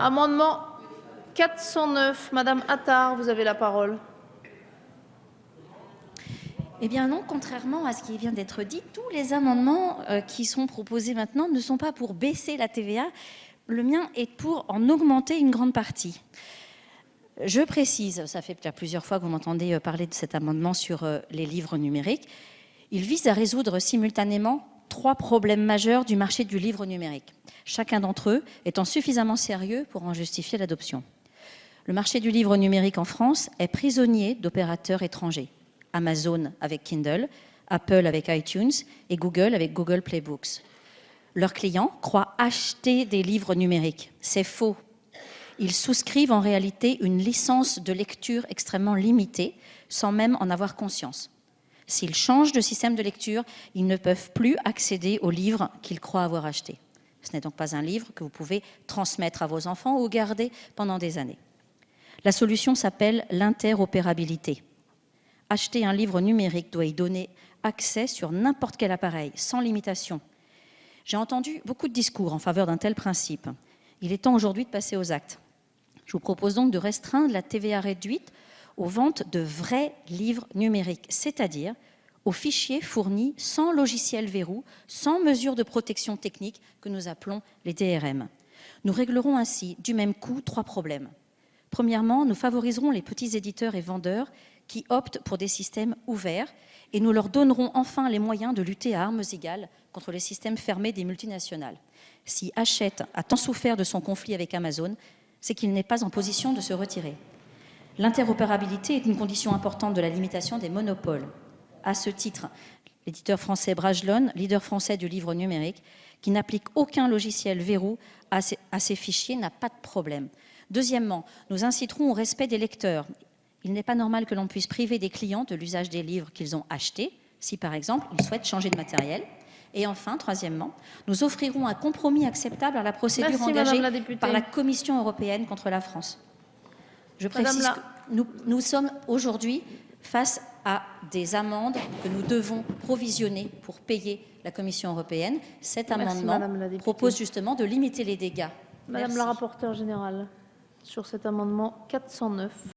Amendement 409, Madame Attard, vous avez la parole. Eh bien non, contrairement à ce qui vient d'être dit, tous les amendements euh, qui sont proposés maintenant ne sont pas pour baisser la TVA. Le mien est pour en augmenter une grande partie. Je précise, ça fait plusieurs fois que vous m'entendez euh, parler de cet amendement sur euh, les livres numériques. Il vise à résoudre simultanément trois problèmes majeurs du marché du livre numérique, chacun d'entre eux étant suffisamment sérieux pour en justifier l'adoption. Le marché du livre numérique en France est prisonnier d'opérateurs étrangers. Amazon avec Kindle, Apple avec iTunes et Google avec Google Play Books. Leurs clients croient acheter des livres numériques. C'est faux. Ils souscrivent en réalité une licence de lecture extrêmement limitée sans même en avoir conscience. S'ils changent de système de lecture, ils ne peuvent plus accéder aux livres qu'ils croient avoir achetés. Ce n'est donc pas un livre que vous pouvez transmettre à vos enfants ou garder pendant des années. La solution s'appelle l'interopérabilité. Acheter un livre numérique doit y donner accès sur n'importe quel appareil, sans limitation. J'ai entendu beaucoup de discours en faveur d'un tel principe. Il est temps aujourd'hui de passer aux actes. Je vous propose donc de restreindre la TVA réduite aux ventes de vrais livres numériques, c'est-à-dire aux fichiers fournis sans logiciel verrou, sans mesure de protection technique que nous appelons les DRM. Nous réglerons ainsi du même coup trois problèmes. Premièrement, nous favoriserons les petits éditeurs et vendeurs qui optent pour des systèmes ouverts et nous leur donnerons enfin les moyens de lutter à armes égales contre les systèmes fermés des multinationales. Si Hachette a tant souffert de son conflit avec Amazon, c'est qu'il n'est pas en position de se retirer. L'interopérabilité est une condition importante de la limitation des monopoles. À ce titre, l'éditeur français Brajlon, leader français du livre numérique, qui n'applique aucun logiciel verrou à ses, fichiers, n'a pas de problème. Deuxièmement, nous inciterons au respect des lecteurs. Il n'est pas normal que l'on puisse priver des clients de l'usage des livres qu'ils ont achetés, si par exemple ils souhaitent changer de matériel. Et enfin, troisièmement, nous offrirons un compromis acceptable à la procédure engagée par la Commission européenne contre la France. Je précise que nous, nous sommes aujourd'hui face à des amendes que nous devons provisionner pour payer la Commission européenne. Cet amendement propose justement de limiter les dégâts. Madame la rapporteure générale, sur cet amendement 409.